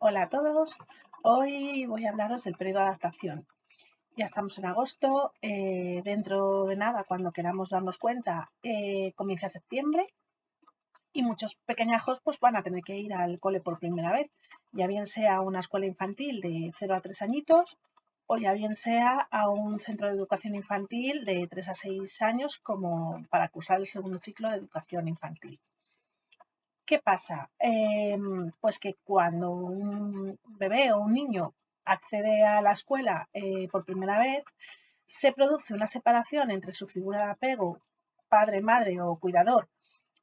Hola a todos, hoy voy a hablaros del periodo de adaptación. Ya estamos en agosto, eh, dentro de nada, cuando queramos darnos cuenta, eh, comienza septiembre y muchos pequeñajos pues, van a tener que ir al cole por primera vez, ya bien sea a una escuela infantil de 0 a 3 añitos o ya bien sea a un centro de educación infantil de 3 a 6 años como para cursar el segundo ciclo de educación infantil. ¿Qué pasa? Em, pues que cuando un bebé o un niño accede a la escuela eh, por primera vez, se produce una separación entre su figura de apego, padre, madre o cuidador,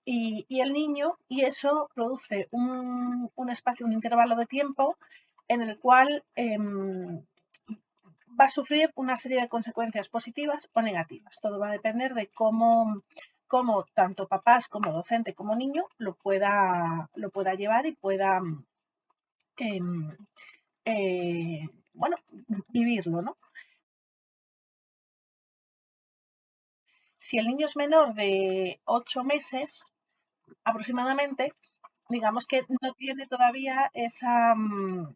y, el niño, y eso produce un, espacio, un intervalo de tiempo en el cual em, va a sufrir una serie de consecuencias positivas o negativas. Todo va a depender de cómo, cómo tanto papás como docente como niño lo pueda, lo pueda llevar y pueda em, eh, bueno, vivirlo, ¿no? Si el niño es menor de 8 meses aproximadamente, digamos que no tiene todavía esa mm,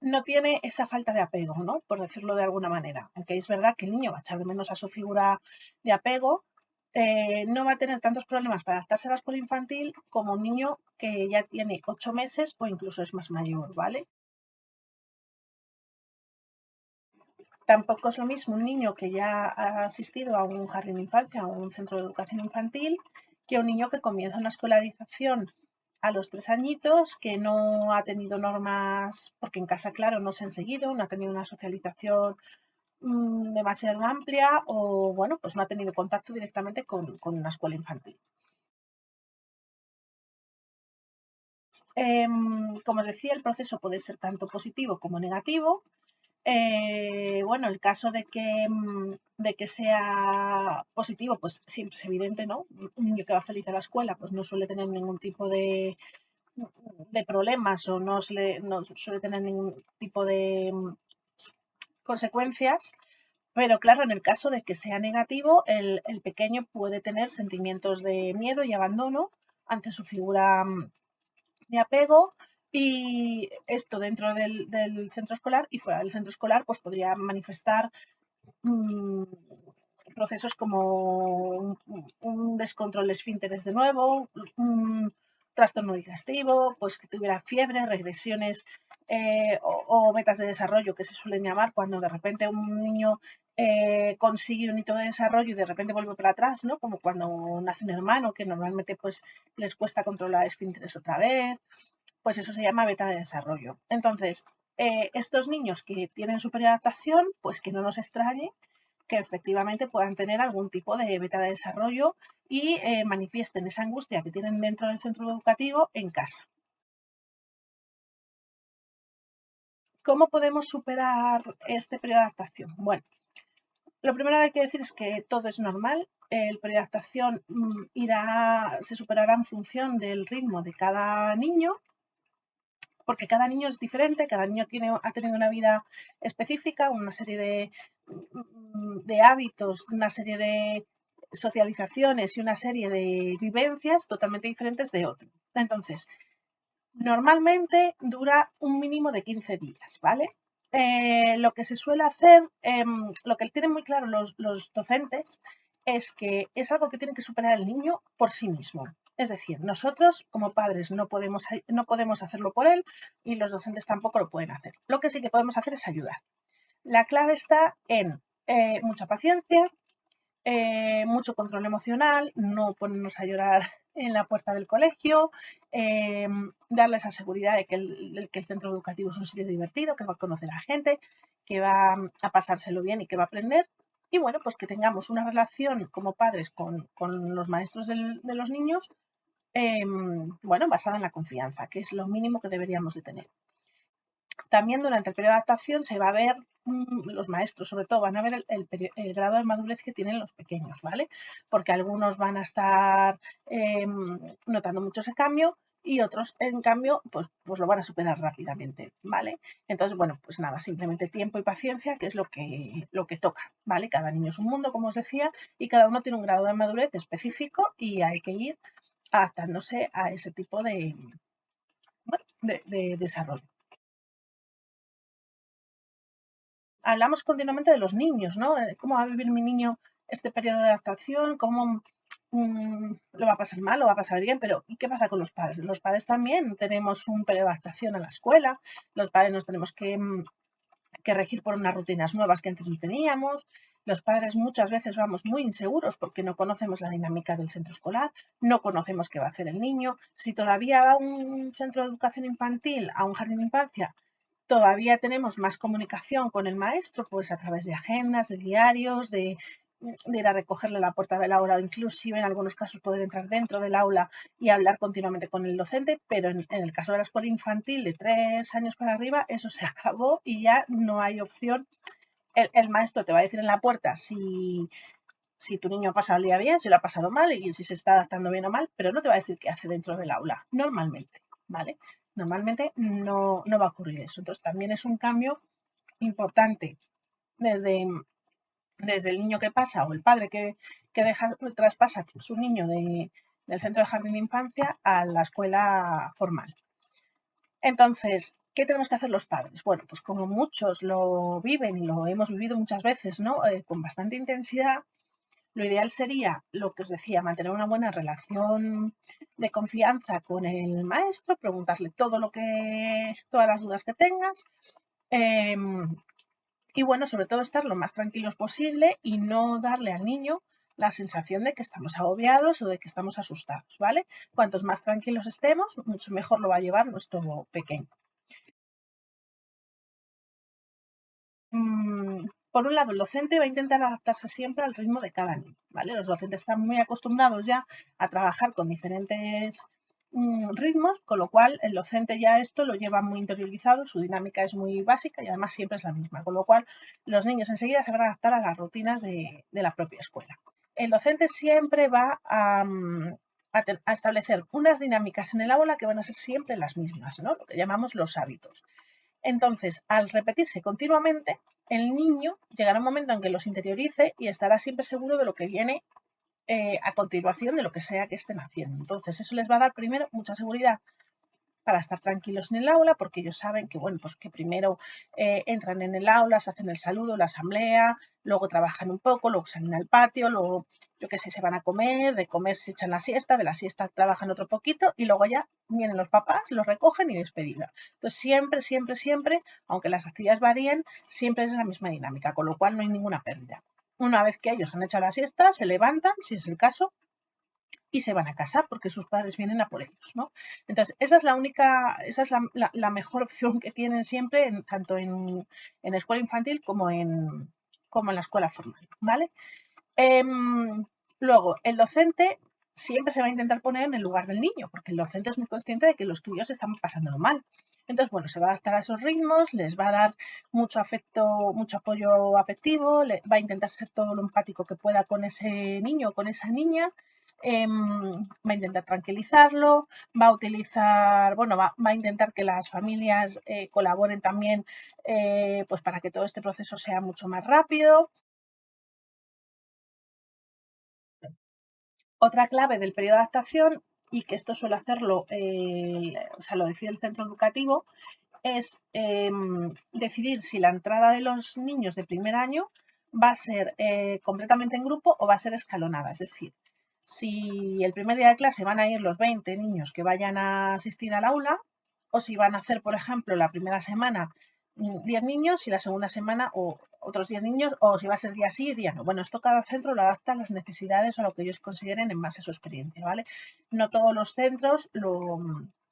no tiene esa falta de apego, ¿no? Por decirlo de alguna manera. Aunque es verdad que el niño va a echar de menos a su figura de apego, eh, no va a tener tantos problemas para adaptarse a la escuela infantil como un niño que ya tiene ocho meses o incluso es más mayor, ¿vale? Tampoco es lo mismo un niño que ya ha asistido a un jardín de infancia o un centro de educación infantil que un niño que comienza una escolarización a los tres añitos, que no ha tenido normas, porque en casa, claro, no se han seguido, no ha tenido una socialización Mm, demasiado amplia o, bueno, pues no ha tenido contacto directamente con, una escuela infantil. Em, como os decía, el proceso puede ser tanto positivo como negativo. Eh, bueno, el caso de que, mm, de que sea positivo, pues siempre es evidente, ¿no? Un niño que va feliz a la escuela, pues no suele tener ningún tipo de, de problemas o no suele, no suele tener ningún tipo de consecuencias, pero claro, en el caso de que sea negativo, el, pequeño puede tener sentimientos de miedo y abandono ante su figura mm, de apego y esto dentro del, centro escolar y fuera del centro escolar pues podría manifestar mm, procesos como un, descontrol de esfínteres de nuevo, un trastorno digestivo, pues que tuviera fiebre, regresiones eh, o, metas de desarrollo que se suelen llamar cuando de repente un niño eh, consigue un hito de desarrollo y de repente vuelve para atrás, ¿no? Como cuando nace un hermano que normalmente pues les cuesta controlar esfínteres otra vez, pues eso se llama beta de desarrollo. Entonces, eh, estos niños que tienen superadaptación, pues que no nos extrañe que efectivamente puedan tener algún tipo de beta de desarrollo y manifiesten esa angustia que tienen dentro del centro educativo en casa. ¿Cómo podemos superar este periodo de adaptación? Bueno, lo primero que hay que decir es que todo es normal. El periodo de adaptación mm, irá, se superará en función del ritmo de cada niño, porque cada niño es diferente, cada niño tiene, ha tenido una vida específica, una serie de, mm, de hábitos, una serie de socializaciones y una serie de vivencias totalmente diferentes de otro. Entonces, Normalmente dura un mínimo de 15 días, ¿vale? Eh, lo que se suele hacer, em, lo que tienen muy claro los, docentes, es que es algo que tiene que superar el niño por sí mismo. Es decir, nosotros como padres no podemos, no podemos hacerlo por él y los docentes tampoco lo pueden hacer. Lo que sí que podemos hacer es ayudar. La clave está en eh, mucha paciencia, eh, mucho control emocional, no ponernos a llorar en la puerta del colegio, eh, darle esa seguridad de que el, centro educativo es un sitio divertido, que va a conocer a la gente, que va a pasárselo bien y que va a aprender. Y bueno, pues que tengamos una relación como padres con, los maestros de los niños, em, bueno, basada en la confianza, que es lo mínimo que deberíamos de tener. También durante el periodo de adaptación se va a ver, mm, los maestros sobre todo, van a ver el, grado de madurez que tienen los pequeños, ¿vale? Porque algunos van a estar em, notando mucho ese cambio y otros, en cambio, pues, pues lo van a superar rápidamente, ¿vale? Entonces, bueno, pues nada, simplemente tiempo y paciencia, que es lo que, lo que toca, ¿vale? Cada niño es un mundo, como os decía, y cada uno tiene un grado de madurez específico y hay que ir adaptándose a ese tipo de, de, desarrollo. Hablamos continuamente de los niños, ¿no? Eh, ¿Cómo va a vivir mi niño este periodo de adaptación? ¿Cómo mm, lo va a pasar mal, lo va a pasar bien? Pero ¿y qué pasa con los padres? Los padres también tenemos un periodo de adaptación a la escuela, los padres nos tenemos que, mm, que regir por unas rutinas nuevas que antes no teníamos, los padres muchas veces vamos muy inseguros porque no conocemos la dinámica del centro escolar, no conocemos qué va a hacer el niño. Si todavía va a un centro de educación infantil, a un jardín de infancia, todavía tenemos más comunicación con el maestro, pues a través de agendas, de diarios, de, ir a recogerle a la puerta del aula o inclusive en algunos casos poder entrar dentro del aula y hablar continuamente con el docente, pero en, el caso de la escuela infantil de tres años para arriba, eso se acabó y ya no hay opción el, maestro te va a decir en la puerta si, si tu niño pasa el día bien, si lo ha pasado mal y si se está adaptando bien o mal, pero no te va a decir qué hace dentro del aula, normalmente, ¿vale? Normalmente no, va a ocurrir eso. Entonces también es un cambio importante desde, desde el niño que pasa o el padre que, que deja, traspasa su niño de, del centro de jardín de infancia a la escuela formal. Entonces, ¿Qué tenemos que hacer los padres? Bueno, pues como muchos lo viven y lo hemos vivido muchas veces, ¿no? Eh, con bastante intensidad, lo ideal sería, lo que os decía, mantener una buena relación de confianza con el maestro, preguntarle todo lo que, todas las dudas que tengas. Em, y bueno, sobre todo estar lo más tranquilos posible y no darle al niño la sensación de que estamos agobiados o de que estamos asustados, ¿vale? Cuantos más tranquilos estemos, mucho mejor lo va a llevar nuestro pequeño. Por un lado, el docente va a intentar adaptarse siempre al ritmo de cada niño, ¿vale? Los docentes están muy acostumbrados ya a trabajar con diferentes mm, ritmos, con lo cual el docente ya esto lo lleva muy interiorizado, su dinámica es muy básica y además siempre es la misma, con lo cual los niños enseguida se van a adaptar a las rutinas de, la propia escuela. El docente siempre va mm, a, a, establecer unas dinámicas en el aula que van a ser siempre las mismas, ¿no? lo que llamamos los hábitos. Entonces, al repetirse continuamente, el niño llegará un momento en que los interiorice y estará siempre seguro de lo que viene eh, a continuación de lo que sea que estén haciendo. Entonces, eso les va a dar primero mucha seguridad para estar tranquilos en el aula, porque ellos saben que, bueno, pues que primero eh, entran en el aula, se hacen el saludo, la asamblea, luego trabajan un poco, luego salen al patio, luego, yo qué sé, se van a comer, de comer se echan la siesta, de la siesta trabajan otro poquito y luego ya vienen los papás, los recogen y despedida. Entonces, siempre, siempre, siempre, aunque las actividades varíen, siempre es la misma dinámica, con lo cual no hay ninguna pérdida. Una vez que ellos han hecho la siesta, se levantan, si es el caso, y se van a casa porque sus padres vienen a por ellos, ¿no? Entonces, esa es la única, esa es la, mejor opción que tienen siempre, tanto en, escuela infantil como en, como en la escuela formal, ¿vale? Em, luego, el docente siempre se va a intentar poner en el lugar del niño, porque el docente es muy consciente de que los críos están pasándolo mal. Entonces, bueno, se va a adaptar a esos ritmos, les va a dar mucho afecto, mucho apoyo afectivo, va a intentar ser todo lo empático que pueda con ese niño o con esa niña, Em, va a intentar tranquilizarlo, va a utilizar, bueno, va, a intentar que las familias eh, colaboren también eh, pues para que todo este proceso sea mucho más rápido. Otra clave del periodo de adaptación, y que esto suele hacerlo, o sea, lo decide el centro educativo, es em, decidir si la entrada de los niños de primer año va a ser eh, completamente en grupo o va a ser escalonada. Es decir, si el primer día de clase van a ir los 20 niños que vayan a asistir al aula o si van a hacer, por ejemplo, la primera semana 10 niños y la segunda semana o otros 10 niños o si va a ser día sí y día no. Bueno, esto cada centro lo adapta a las necesidades o a lo que ellos consideren en base a su experiencia, ¿vale? No todos los centros lo,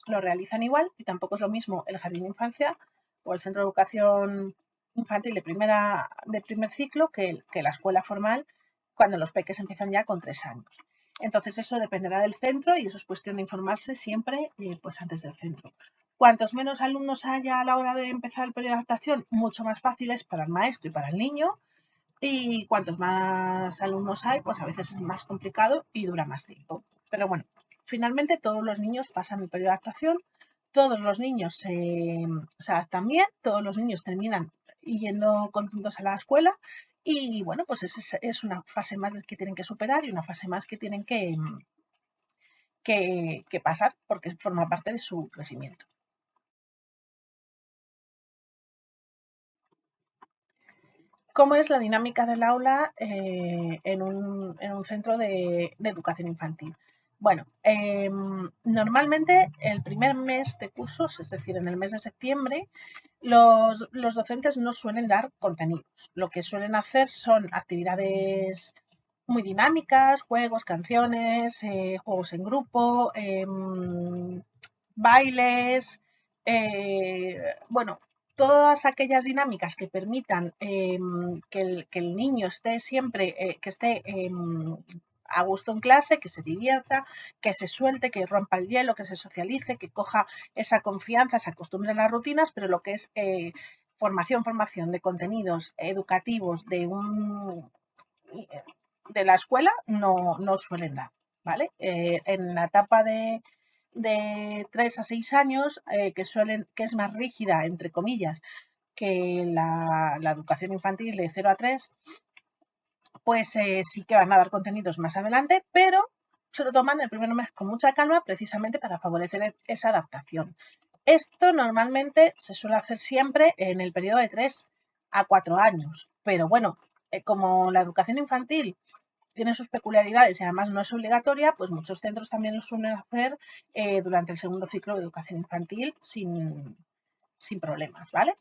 realizan igual y tampoco es lo mismo el jardín de infancia o el centro de educación infantil de, primera, de primer ciclo que, que la escuela formal cuando los peques empiezan ya con tres años. Entonces eso dependerá del centro y eso es cuestión de informarse siempre eh, pues antes del centro. Cuantos menos alumnos haya a la hora de empezar el periodo de adaptación, mucho más fácil es para el maestro y para el niño. Y cuantos más alumnos hay, pues a veces es más complicado y dura más tiempo. Pero bueno, finalmente todos los niños pasan el periodo de adaptación, todos los niños se, adaptan bien, todos los niños terminan yendo contentos a la escuela y bueno, pues es, es una fase más que tienen que superar y una fase más que tienen que, mm, que, pasar porque forma parte de su crecimiento. ¿Cómo es la dinámica del aula eh, en, un, en, un, centro de educación infantil? Bueno, em, normalmente el primer mes de cursos, es decir, en el mes de septiembre, los, docentes no suelen dar contenidos. Lo que suelen hacer son actividades muy dinámicas, juegos, canciones, eh, juegos en grupo, em, bailes, eh, bueno, todas aquellas dinámicas que permitan em, que, el, niño esté siempre, eh, que esté a gusto en clase, que se divierta, que se suelte, que rompa el hielo, que se socialice, que coja esa confianza, se acostumbre a las rutinas, pero lo que es eh, formación, formación de contenidos educativos de un de la escuela no, no suelen dar, ¿vale? Eh, en la etapa de, de 3 a 6 años, eh, que, suelen, que es más rígida, entre comillas, que la, educación infantil de 0 a 3, pues eh, sí que van a dar contenidos más adelante, pero se lo toman el primer mes con mucha calma precisamente para favorecer e, esa adaptación. Esto normalmente se suele hacer siempre en el periodo de 3 a 4 años, pero bueno, eh, como la educación infantil tiene sus peculiaridades y además no es obligatoria, pues muchos centros también lo suelen hacer eh, durante el segundo ciclo de educación infantil sin, sin problemas, ¿vale?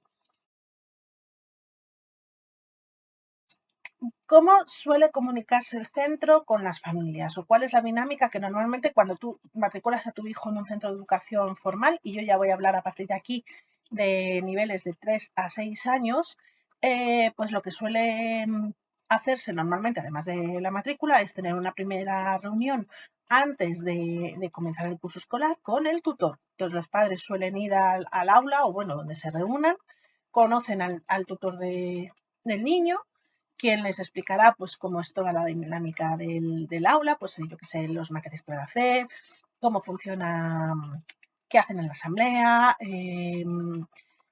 ¿Cómo suele comunicarse el centro con las familias? ¿O cuál es la dinámica que normalmente cuando tú matriculas a tu hijo en un centro de educación formal, y yo ya voy a hablar a partir de aquí de niveles de 3 a 6 años, eh, pues lo que suele hacerse normalmente, además de la matrícula, es tener una primera reunión antes de, comenzar el curso escolar con el tutor. Entonces los padres suelen ir al, aula o bueno, donde se reúnan, conocen al, tutor del niño, quien les explicará pues cómo es toda la dinámica del, aula, pues yo qué sé, los maquetes que van a hacer, cómo funciona, qué hacen en la asamblea, em,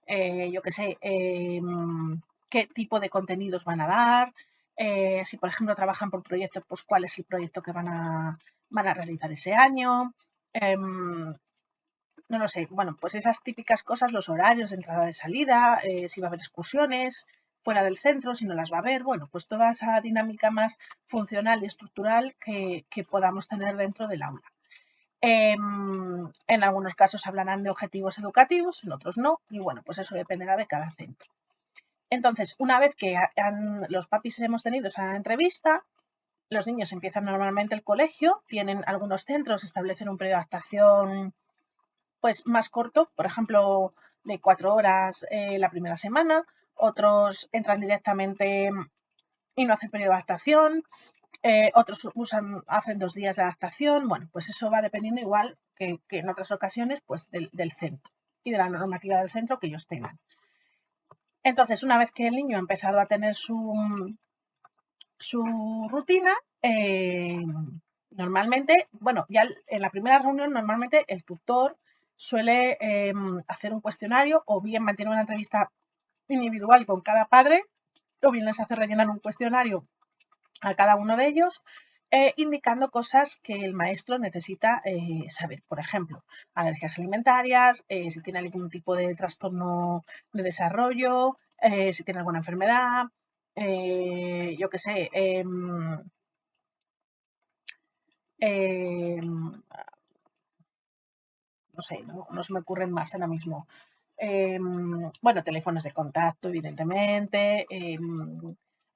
eh, yo qué sé, em, qué tipo de contenidos van a dar, eh, si por ejemplo trabajan por proyectos, pues cuál es el proyecto que van a, van a realizar ese año. Em, no lo sé, bueno, pues esas típicas cosas, los horarios de entrada y salida, eh, si va a haber excursiones fuera del centro, si no las va a haber, bueno, pues toda esa dinámica más funcional y estructural que, podamos tener dentro del aula. Em, en algunos casos hablarán de objetivos educativos, en otros no, y bueno, pues eso dependerá de cada centro. Entonces, una vez que los papis hemos tenido esa entrevista, los niños empiezan normalmente el colegio, tienen algunos centros, establecen un periodo de adaptación pues, más corto, por ejemplo, de cuatro horas eh, la primera semana, otros entran directamente y no hacen periodo de adaptación, eh, otros usan, hacen dos días de adaptación, bueno, pues eso va dependiendo igual que, en otras ocasiones pues del, centro y de la normativa del centro que ellos tengan. Entonces, una vez que el niño ha empezado a tener su, su rutina, eh, normalmente, bueno, ya en la primera reunión normalmente el tutor suele em, hacer un cuestionario o bien mantiene una entrevista individual con cada padre o bien les hace rellenar un cuestionario a cada uno de ellos eh, indicando cosas que el maestro necesita eh, saber. Por ejemplo, alergias alimentarias, eh, si tiene algún tipo de trastorno de desarrollo, si tiene alguna enfermedad, yo qué sé. Em, em, no sé, no, se me ocurren más ahora mismo. Em, bueno, teléfonos de contacto, evidentemente,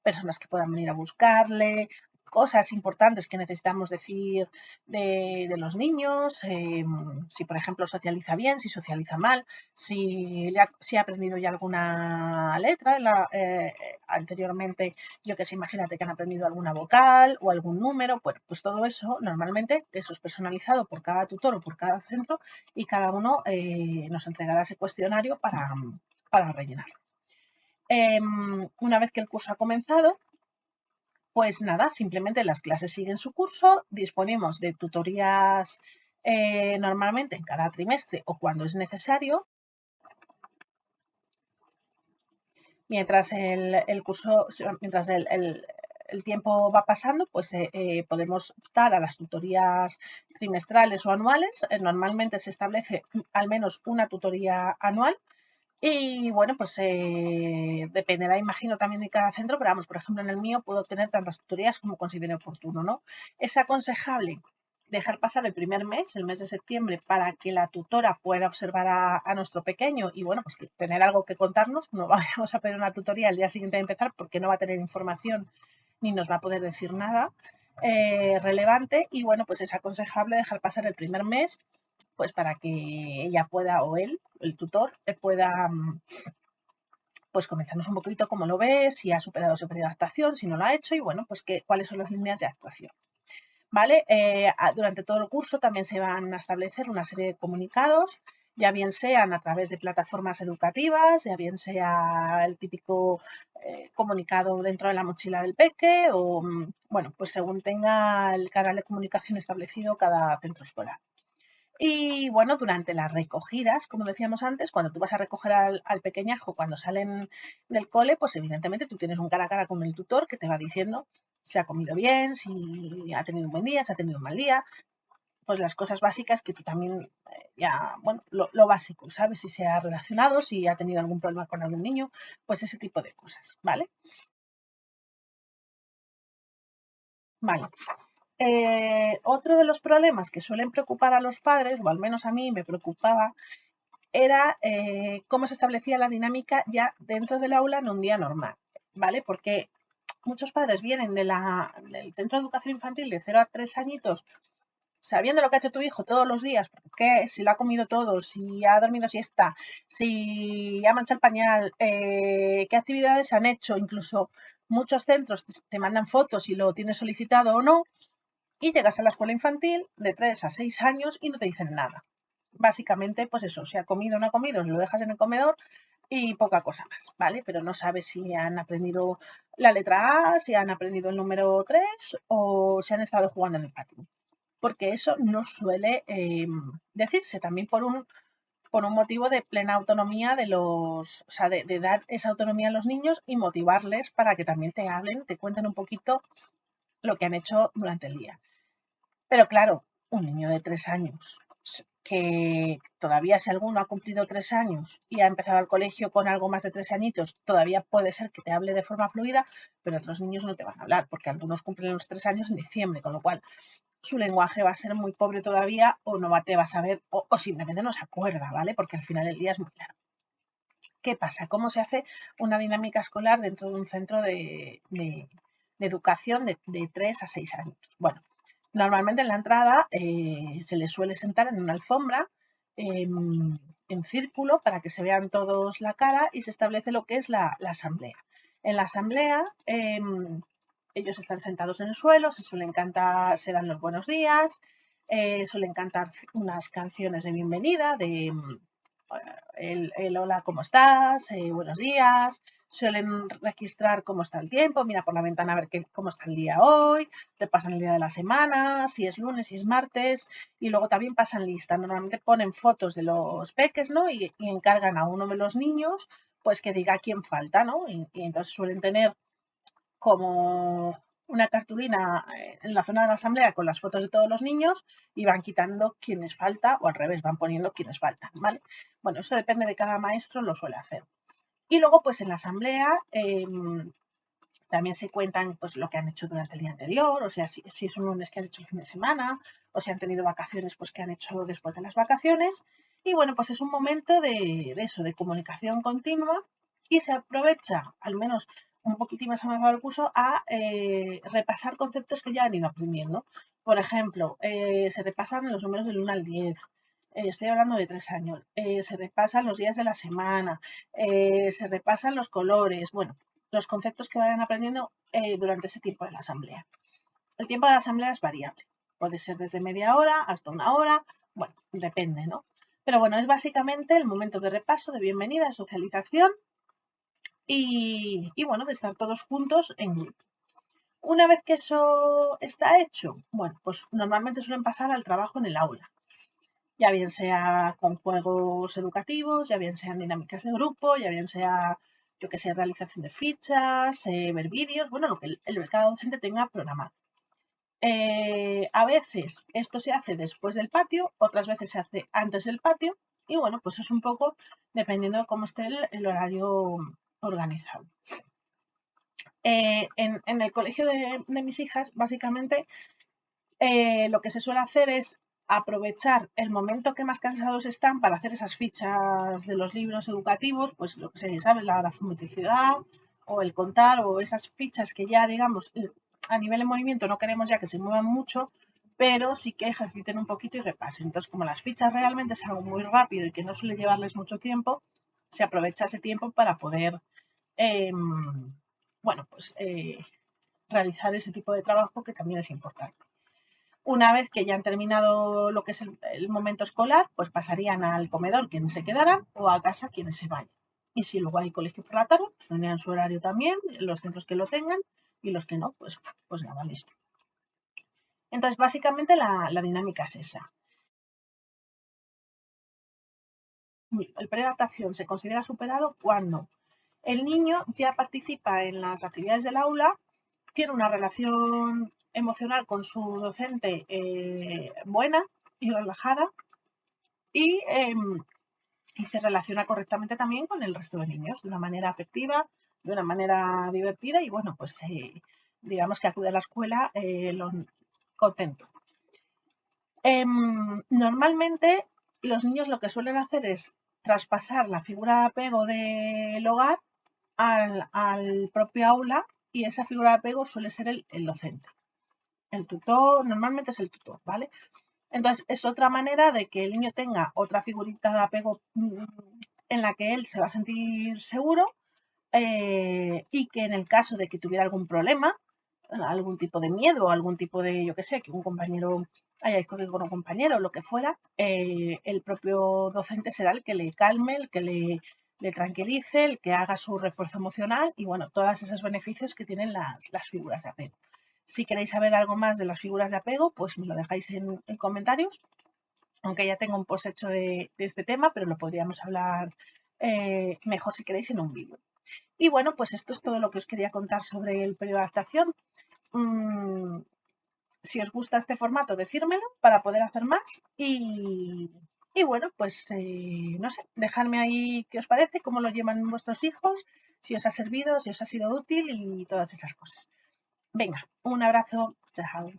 personas que puedan venir a buscarle, cosas importantes que necesitamos decir de, los niños, em, si por ejemplo socializa bien, si socializa mal, si, ha, aprendido ya alguna letra eh, anteriormente, yo que sé, imagínate que han aprendido alguna vocal o algún número, pues, pues todo eso normalmente eso es personalizado por cada tutor o por cada centro y cada uno eh, nos entregará ese cuestionario para, para rellenarlo. Em, una vez que el curso ha comenzado, pues nada, simplemente las clases siguen su curso, disponemos de tutorías eh, normalmente en cada trimestre o cuando es necesario. Mientras el, curso, mientras el, tiempo va pasando, pues eh, eh, podemos optar a las tutorías trimestrales o anuales. normalmente se establece al menos una tutoría anual Y bueno, pues eh, dependerá, imagino, también de cada centro, pero vamos, por ejemplo, en el mío puedo tener tantas tutorías como considere oportuno, ¿no? Es aconsejable dejar pasar el primer mes, el mes de septiembre, para que la tutora pueda observar a, nuestro pequeño y bueno, pues tener algo que contarnos. No vamos a pedir una tutoría el día siguiente de empezar porque no va a tener información ni nos va a poder decir nada eh, relevante y bueno, pues es aconsejable dejar pasar el primer mes pues para que ella pueda o él, el tutor, eh, pueda mm, pues comenzarnos un poquito cómo lo ve, si ha superado su periodo de adaptación, si no lo ha hecho y bueno, pues que, cuáles son las líneas de actuación. ¿Vale? Eh, durante todo el curso también se van a establecer una serie de comunicados, ya bien sean a través de plataformas educativas, ya bien sea el típico eh, comunicado dentro de la mochila del peque o, mm, bueno, pues según tenga el canal de comunicación establecido cada centro escolar. Y bueno, durante las recogidas, como decíamos antes, cuando tú vas a recoger al, pequeñajo cuando salen del cole, pues evidentemente tú tienes un cara a cara con el tutor que te va diciendo si ha comido bien, si ha tenido un buen día, si ha tenido un mal día, pues las cosas básicas que tú también eh, ya, bueno, lo, lo, básico, ¿sabes? Si se ha relacionado, si ha tenido algún problema con algún niño, pues ese tipo de cosas, ¿vale? Vale. Eh, otro de los problemas que suelen preocupar a los padres, o al menos a mí me preocupaba, era eh, cómo se establecía la dinámica ya dentro del aula en un día normal, ¿vale? Porque muchos padres vienen del centro de educación infantil de 0 a 3 añitos sabiendo lo que ha hecho tu hijo todos los días, porque si lo ha comido todo, si ha dormido siesta, si ha manchado el pañal, eh, qué actividades han hecho, incluso muchos centros te mandan fotos si lo tienes solicitado o no, y llegas a la escuela infantil de 3 a 6 años y no te dicen nada. Básicamente, pues eso, si ha comido o no ha comido, lo dejas en el comedor y poca cosa más, ¿vale? Pero no sabes si han aprendido la letra A, si han aprendido el número 3 o si han estado jugando en el patio. Porque eso no suele em, decirse también por un, por un motivo de plena autonomía de los, o sea, de, de dar esa autonomía a los niños y motivarles para que también te hablen, te cuenten un poquito lo que han hecho durante el día. Pero claro, un niño de tres años, que todavía si alguno ha cumplido tres años y ha empezado al colegio con algo más de tres añitos, todavía puede ser que te hable de forma fluida, pero otros niños no te van a hablar, porque algunos cumplen los tres años en diciembre, con lo cual su lenguaje va a ser muy pobre todavía o no te va a saber o, simplemente no se acuerda, ¿vale? Porque al final del día es muy claro. ¿Qué pasa? ¿Cómo se hace una dinámica escolar dentro de un centro de, educación de, de 3 a 6 años? Bueno, Normalmente en la entrada eh, se les suele sentar en una alfombra em, en círculo para que se vean todos la cara y se establece lo que es la, asamblea. En la asamblea em, ellos están sentados en el suelo, se suelen cantar, se dan los buenos días, eh, suelen cantar unas canciones de bienvenida, de el, hola, ¿cómo estás? Eh, buenos días. Suelen registrar cómo está el tiempo, mira por la ventana a ver qué, cómo está el día hoy, repasan el día de la semana, si es lunes, si es martes, y luego también pasan lista. Normalmente ponen fotos de los peques, ¿no? Y, encargan a uno de los niños, pues que diga quién falta, ¿no? y entonces suelen tener como una cartulina eh, en la zona de la asamblea con las fotos de todos los niños y van quitando quienes falta o al revés, van poniendo quienes faltan, ¿vale? Bueno, eso depende de cada maestro, lo suele hacer. Y luego, pues en la asamblea em, también se cuentan pues lo que han hecho durante el día anterior, o sea, si, es un lunes que han hecho el fin de semana, o si han tenido vacaciones, pues que han hecho después de las vacaciones. Y bueno, pues es un momento de eso, de comunicación continua y se aprovecha, al menos un poquitín más avanzado el curso a eh, repasar conceptos que ya han ido aprendiendo. Por ejemplo, eh, se repasan los números del 1 al 10. Eh, estoy hablando de tres años. se repasan los días de la semana. se repasan los colores. Bueno, los conceptos que vayan aprendiendo durante ese tiempo de la asamblea. El tiempo de la asamblea es variable. Puede ser desde media hora hasta una hora. Bueno, depende, ¿no? Pero bueno, es básicamente el momento de repaso, de bienvenida, de socialización y, bueno, de estar todos juntos en grupo. Una vez que eso está hecho, bueno, pues normalmente suelen pasar al trabajo en el aula. Ya bien sea con juegos educativos, ya bien sean dinámicas de grupo, ya bien sea, yo que sé, realización de fichas, eh, ver vídeos, bueno, lo que el, cada docente tenga programado. Eh, a veces esto se hace después del patio, otras veces se hace antes del patio, Y bueno, pues es un poco dependiendo de cómo esté el, horario organizado. Eh, en, el colegio de, mis hijas, básicamente, eh, lo que se suele hacer es aprovechar el momento que más cansados están para hacer esas fichas de los libros educativos, pues lo que se sabe, la grafometicidad o el contar o esas fichas que ya, digamos, a nivel de movimiento no queremos ya que se muevan mucho, pero sí que ejerciten un poquito y repasen. Entonces, como las fichas realmente es algo muy rápido y que no suele llevarles mucho tiempo, se aprovecha ese tiempo para poder, em, bueno, pues eh, realizar ese tipo de trabajo que también es importante. Una vez que ya han terminado lo que es el, momento escolar, pues pasarían al comedor quienes se quedaran o a casa quienes se vayan. Y si luego hay colegio por la tarde, pues tendrían su horario también, los centros que lo tengan y los que no, pues, pues nada, listo. Entonces, básicamente la, dinámica es esa. El preadaptación se considera superado cuando el niño ya participa en las actividades del aula, tiene una relación emocional con su docente eh, buena y relajada em, y, se relaciona correctamente también con el resto de niños de una manera afectiva, de una manera divertida y bueno, pues eh, digamos que acude a la escuela eh, contento. Em, normalmente los niños lo que suelen hacer es traspasar la figura de apego del hogar al, propio aula y esa figura de apego suele ser el docente el tutor, normalmente es el tutor, ¿vale? Entonces, es otra manera de que el niño tenga otra figurita de apego mm, en la que él se va a sentir seguro eh, y que en el caso de que tuviera algún problema, algún tipo de miedo, algún tipo de, yo qué sé, que un compañero haya discutido con un compañero lo que fuera, eh, el propio docente será el que le calme, el que le, le, tranquilice, el que haga su refuerzo emocional y, bueno, todos esos beneficios que tienen las, las figuras de apego. Si queréis saber algo más de las figuras de apego, pues me lo dejáis en, comentarios. Aunque ya tengo un post hecho de, este tema, pero lo podríamos hablar eh, mejor si queréis en un vídeo. Y bueno, pues esto es todo lo que os quería contar sobre el periodo de adaptación. Mm, si os gusta este formato, decírmelo para poder hacer más. Y, bueno, pues eh, no sé, dejadme ahí qué os parece, cómo lo llevan vuestros hijos, si os ha servido, si os ha sido útil y todas esas cosas. Venga, un abrazo. Chao.